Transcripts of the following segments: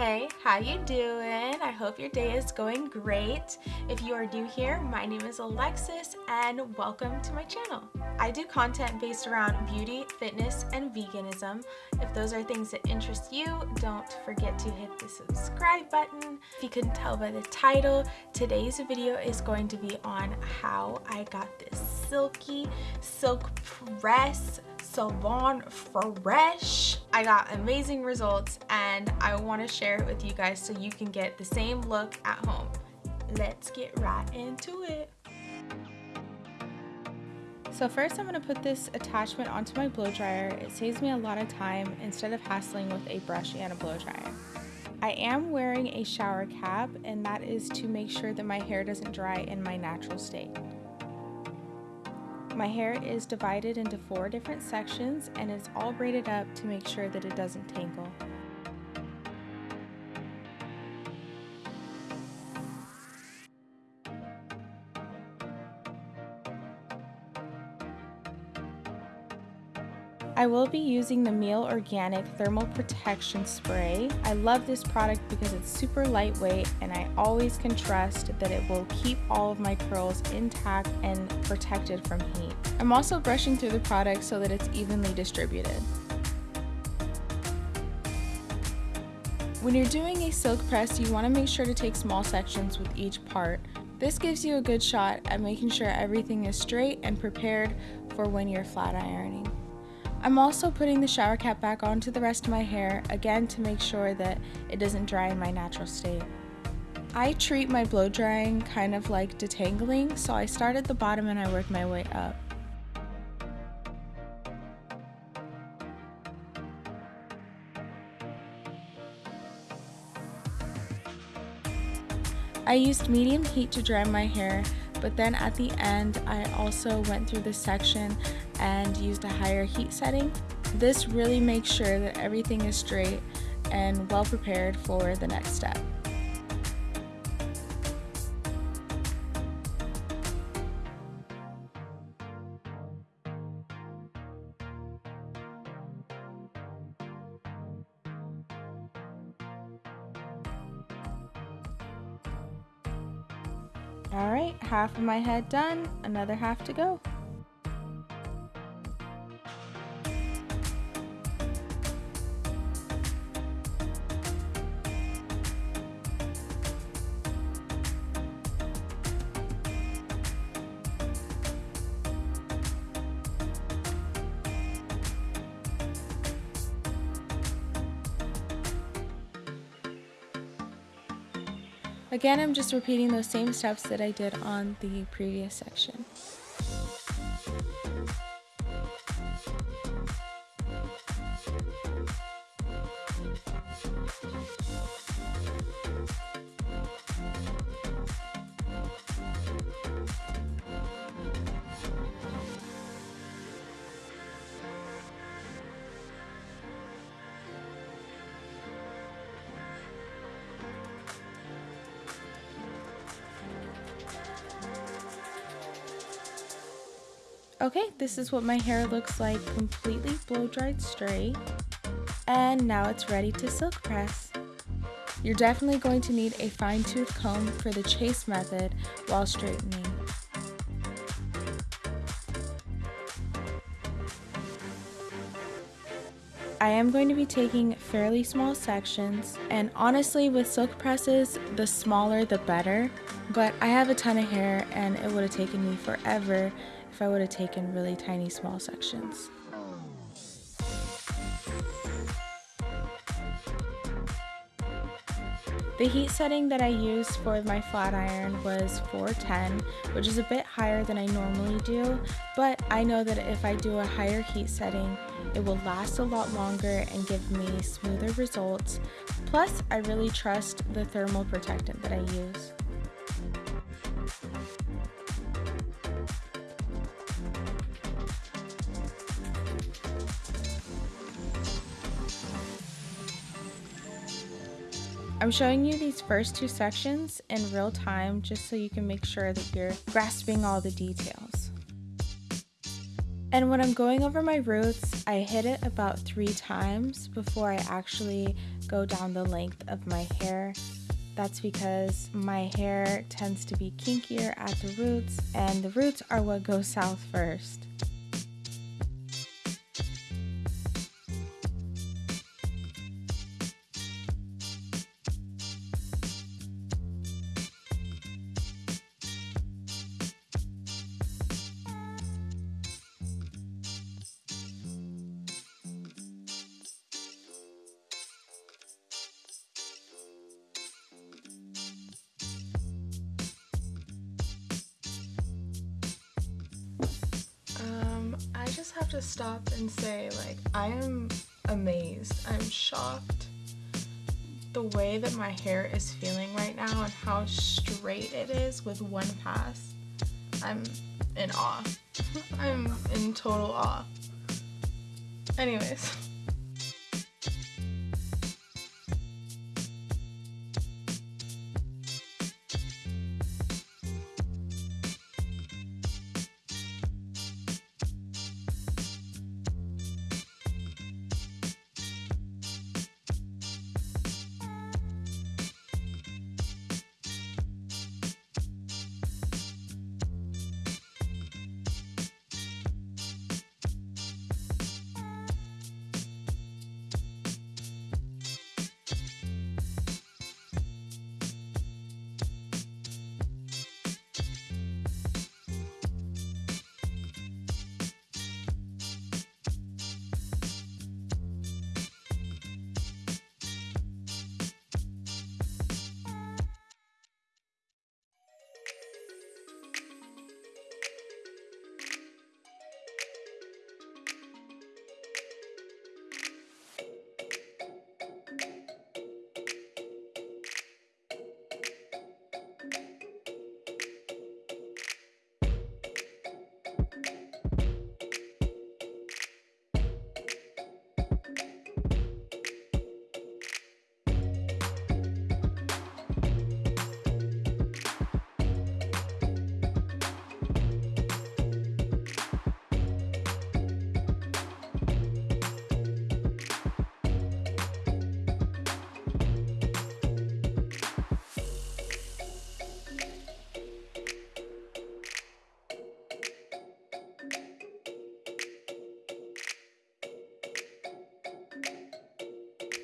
Hey, how you doing? I hope your day is going great. If you are new here, my name is Alexis and welcome to my channel. I do content based around beauty, fitness, and veganism. If those are things that interest you, don't forget to hit the subscribe button. If you couldn't tell by the title, today's video is going to be on how I got this silky silk press salon fresh i got amazing results and i want to share it with you guys so you can get the same look at home let's get right into it so first I'm going to put this attachment onto my blow dryer. It saves me a lot of time instead of hassling with a brush and a blow dryer. I am wearing a shower cap and that is to make sure that my hair doesn't dry in my natural state. My hair is divided into four different sections and it's all braided up to make sure that it doesn't tangle. I will be using the Mielle Organic Thermal Protection Spray. I love this product because it's super lightweight and I always can trust that it will keep all of my curls intact and protected from heat. I'm also brushing through the product so that it's evenly distributed. When you're doing a silk press, you want to make sure to take small sections with each part. This gives you a good shot at making sure everything is straight and prepared for when you're flat ironing. I'm also putting the shower cap back onto the rest of my hair, again to make sure that it doesn't dry in my natural state. I treat my blow drying kind of like detangling, so I start at the bottom and I work my way up. I used medium heat to dry my hair, but then at the end I also went through this section and used a higher heat setting. This really makes sure that everything is straight and well prepared for the next step. Alright, half of my head done, another half to go. Again, I'm just repeating those same steps that I did on the previous section. Okay, this is what my hair looks like completely blow dried straight. And now it's ready to silk press. You're definitely going to need a fine tooth comb for the chase method while straightening. I am going to be taking fairly small sections and honestly with silk presses the smaller the better but I have a ton of hair and it would have taken me forever if I would have taken really tiny small sections. The heat setting that I used for my flat iron was 410, which is a bit higher than I normally do, but I know that if I do a higher heat setting, it will last a lot longer and give me smoother results. Plus, I really trust the thermal protectant that I use. I'm showing you these first two sections in real time just so you can make sure that you're grasping all the details. And when I'm going over my roots, I hit it about three times before I actually go down the length of my hair. That's because my hair tends to be kinkier at the roots, and the roots are what go south first. Have to stop and say, like, I am amazed. I'm shocked the way that my hair is feeling right now and how straight it is with one pass. I'm in awe. I'm in total awe. Anyways.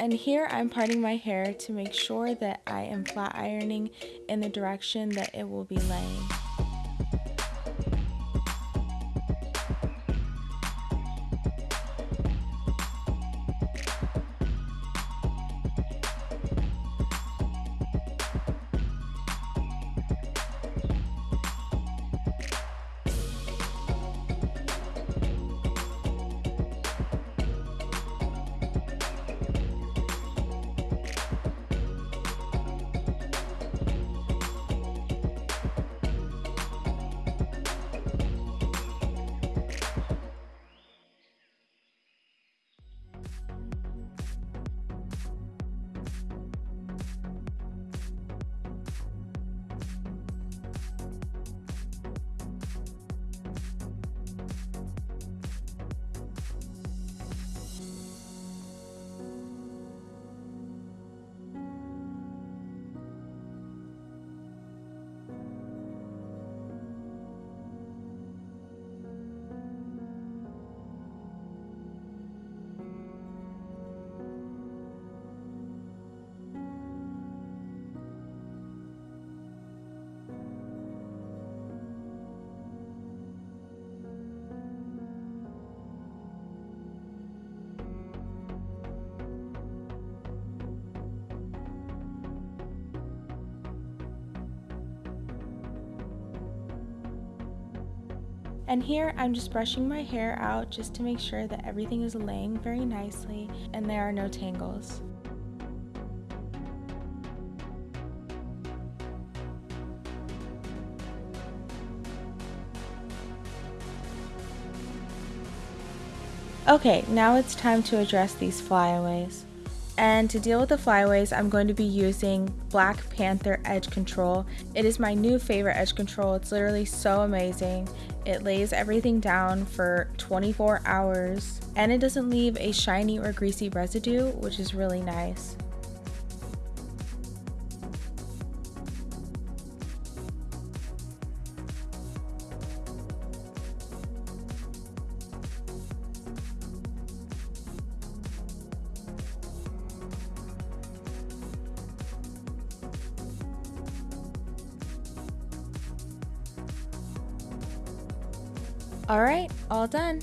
And here I'm parting my hair to make sure that I am flat ironing in the direction that it will be laying. And here I'm just brushing my hair out just to make sure that everything is laying very nicely and there are no tangles. Okay, now it's time to address these flyaways. And to deal with the flyaways, I'm going to be using Black Panther Edge Control. It is my new favorite edge control. It's literally so amazing. It lays everything down for 24 hours and it doesn't leave a shiny or greasy residue, which is really nice. All right, all done.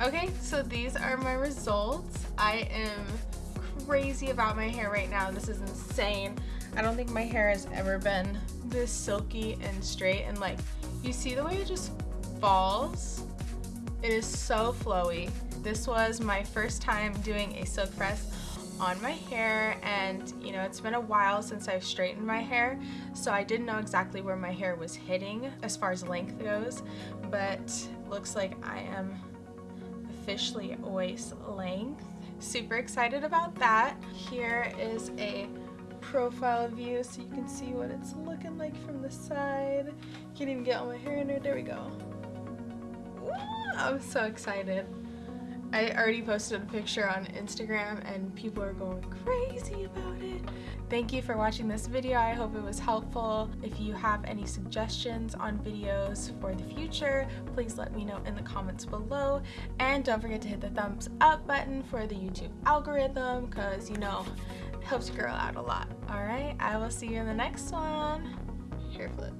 Okay, so these are my results. I am crazy about my hair right now. This is insane. I don't think my hair has ever been this silky and straight and like you see the way it just falls? It is so flowy. This was my first time doing a silk press on my hair and you know it's been a while since I've straightened my hair so I didn't know exactly where my hair was hitting as far as length goes but looks like I am officially waist length. Super excited about that. Here is a profile view so you can see what it's looking like from the side. Can't even get all my hair in there. There we go. I'm so excited I already posted a picture on Instagram and people are going crazy about it. Thank you for watching this video. I hope it was helpful. If you have any suggestions on videos for the future, please let me know in the comments below. And don't forget to hit the thumbs up button for the YouTube algorithm because, you know, it helps girl out a lot. All right, I will see you in the next one. Hair flip.